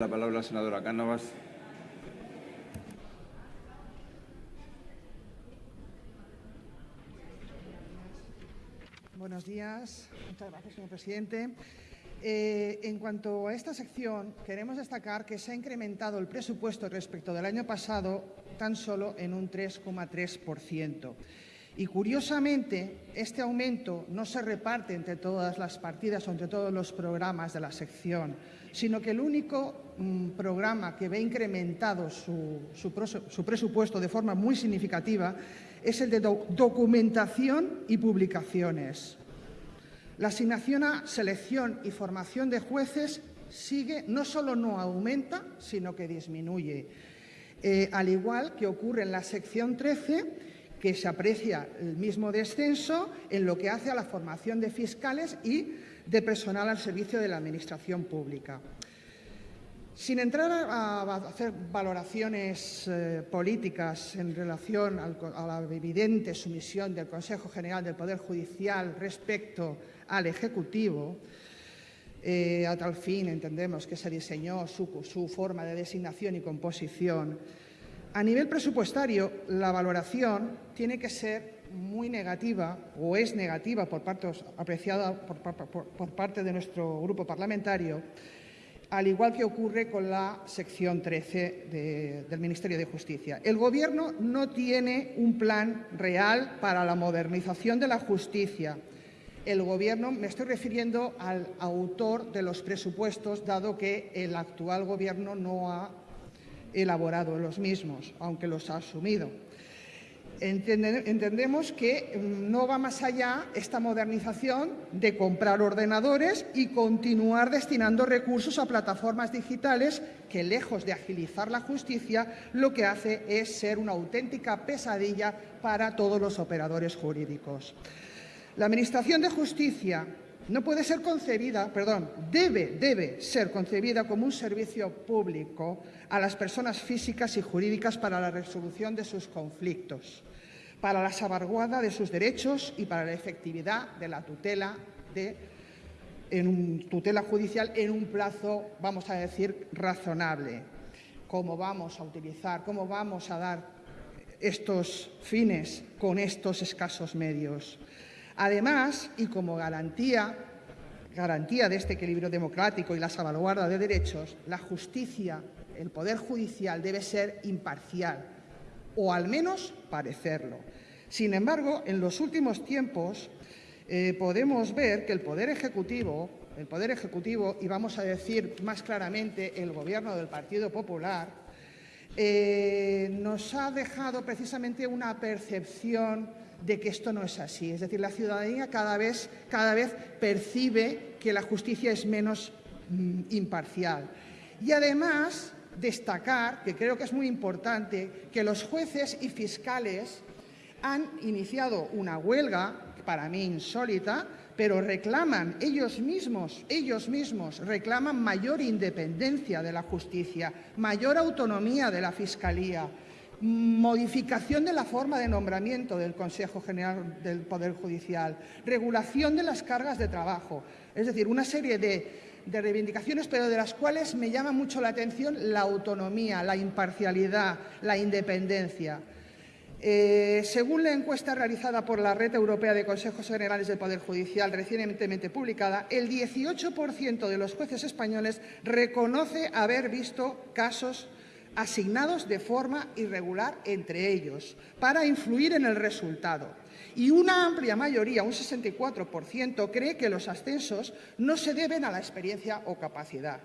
La palabra la senadora Cánovas. Buenos días. Muchas gracias, señor presidente. Eh, en cuanto a esta sección, queremos destacar que se ha incrementado el presupuesto respecto del año pasado tan solo en un 3,3%. Y curiosamente, este aumento no se reparte entre todas las partidas o entre todos los programas de la sección, sino que el único mm, programa que ve incrementado su, su, presupuesto de forma muy significativa es el de documentación y publicaciones. La asignación a selección y formación de jueces sigue, no solo no aumenta, sino que disminuye. Eh, al igual que ocurre en la sección 13, que se aprecia el mismo descenso en lo que hace a la formación de fiscales y de personal al servicio de la Administración pública. Sin entrar a, hacer valoraciones eh, políticas en relación a la evidente sumisión del Consejo General del Poder Judicial respecto al Ejecutivo, eh, a tal fin entendemos que se diseñó su forma de designación y composición, a nivel presupuestario, la valoración tiene que ser muy negativa o es negativa por parte, apreciada por, parte de nuestro grupo parlamentario, al igual que ocurre con la sección 13 del Ministerio de Justicia. El Gobierno no tiene un plan real para la modernización de la justicia. El Gobierno, me estoy refiriendo al autor de los presupuestos, dado que el actual Gobierno no ha elaborado los mismos, aunque los ha asumido. Entendemos que mm, no va más allá esta modernización de comprar ordenadores y continuar destinando recursos a plataformas digitales que, lejos de agilizar la justicia, lo que hace es ser una auténtica pesadilla para todos los operadores jurídicos. La Administración de Justicia no puede ser concebida, perdón, debe, debe ser concebida como un servicio público a las personas físicas y jurídicas para la resolución de sus conflictos, para la salvaguarda de sus derechos y para la efectividad de la tutela de tutela judicial en un plazo, vamos a decir, razonable. ¿Cómo vamos a utilizar, cómo vamos a dar estos fines con estos escasos medios? Además, y como garantía, garantía de este equilibrio democrático y la salvaguarda de derechos, la justicia, el Poder Judicial debe ser imparcial, o al menos parecerlo. Sin embargo, en los últimos tiempos eh, podemos ver que el Poder Ejecutivo, el Poder Ejecutivo, y vamos a decir más claramente el Gobierno del Partido Popular, eh, nos ha dejado precisamente una percepción de que esto no es así. Es decir, la ciudadanía cada vez, cada vez percibe que la justicia es menos mm, imparcial. Y además, destacar, que creo que es muy importante, que los jueces y fiscales han iniciado una huelga, para mí insólita, pero reclaman ellos mismos, ellos mismos reclaman mayor independencia de la justicia, mayor autonomía de la Fiscalía, modificación de la forma de nombramiento del Consejo General del Poder Judicial, regulación de las cargas de trabajo, es decir, una serie de, reivindicaciones, pero de las cuales me llama mucho la atención la autonomía, la imparcialidad, la independencia. Eh, según la encuesta realizada por la Red Europea de Consejos Generales del Poder Judicial recientemente publicada, el 18% de los jueces españoles reconoce haber visto casos asignados de forma irregular entre ellos para influir en el resultado. Y una amplia mayoría, un 64%, cree que los ascensos no se deben a la experiencia o capacidad.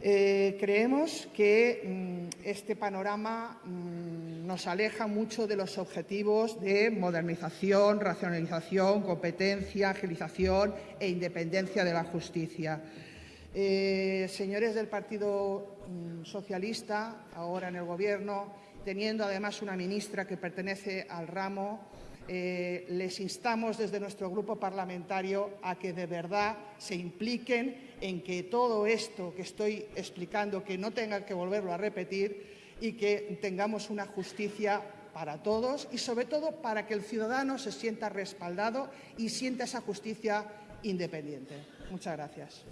Eh, creemos que mm, este panorama mm, nos aleja mucho de los objetivos de modernización, racionalización, competencia, agilización e independencia de la justicia. Eh, señores del Partido mm, Socialista, ahora en el Gobierno, teniendo además una ministra que pertenece al ramo, eh, les instamos desde nuestro grupo parlamentario a que de verdad se impliquen en que todo esto que estoy explicando, que no tengan que volverlo a repetir y que tengamos una justicia para todos y sobre todo para que el ciudadano se sienta respaldado y sienta esa justicia independiente. Muchas gracias.